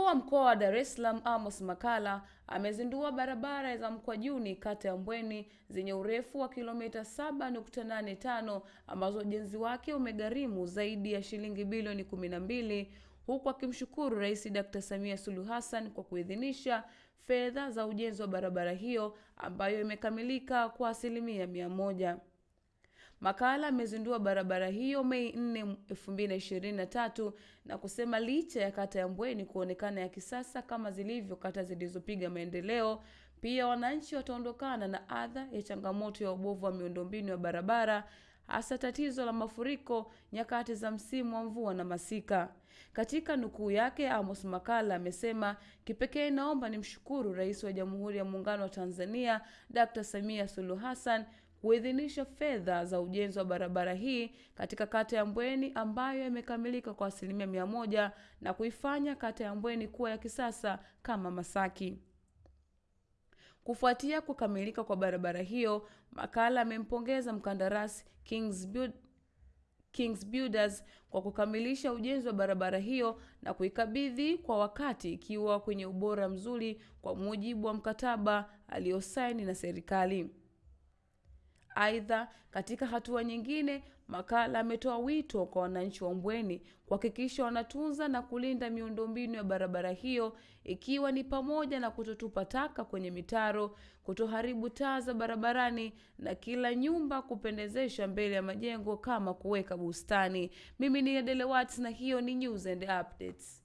wa Dar es Salaam Amos Makalla amezindua barabara za Mkwajuni kata ya Mbweni zenye urefu wa kilomita 7.85 ambazo ujenzi wake umegharimu zaidi ya shilingi bilioni 12 huku akimshukuru Rais Dr. Samia Suluhu Hassan kwa kuidhinisha fedha za ujenzi wa barabara hiyo ambayo imekamilika kwa asilimia mia moja. Makalla amezindua barabara hiyo Mei 4, 2023 na kusema licha ya kata ya Mbweni kuonekana ya kisasa kama zilivyo kata zilizopiga maendeleo, pia wananchi wataondokana na adha ya changamoto ya ubovu wa miundombinu ya barabara hasa tatizo la mafuriko nyakati za msimu wa mvua na masika. Katika nukuu yake, Amos Makala amesema kipekee, naomba nimshukuru Rais wa Jamhuri ya Muungano wa Tanzania Dr. Samia Suluhu Hassan kuidhinisha fedha za ujenzi wa barabara hii katika kata ya Mbweni ambayo imekamilika kwa asilimia mia moja na kuifanya kata ya Mbweni kuwa ya kisasa kama Masaki. Kufuatia kukamilika kwa barabara hiyo, Makalla amempongeza mkandarasi Kings Build Kings Builders kwa kukamilisha ujenzi wa barabara hiyo na kuikabidhi kwa wakati ikiwa kwenye ubora mzuri kwa mujibu wa mkataba aliosaini na serikali. Aidha, katika hatua nyingine, makala ametoa wito kwa wananchi wa Mbweni kuhakikisha wanatunza na kulinda miundombinu ya barabara hiyo ikiwa ni pamoja na kutotupa taka kwenye mitaro, kutoharibu taa za barabarani na kila nyumba kupendezesha mbele ya majengo kama kuweka bustani. Mimi ni Adele Watts na hiyo ni News and Updates.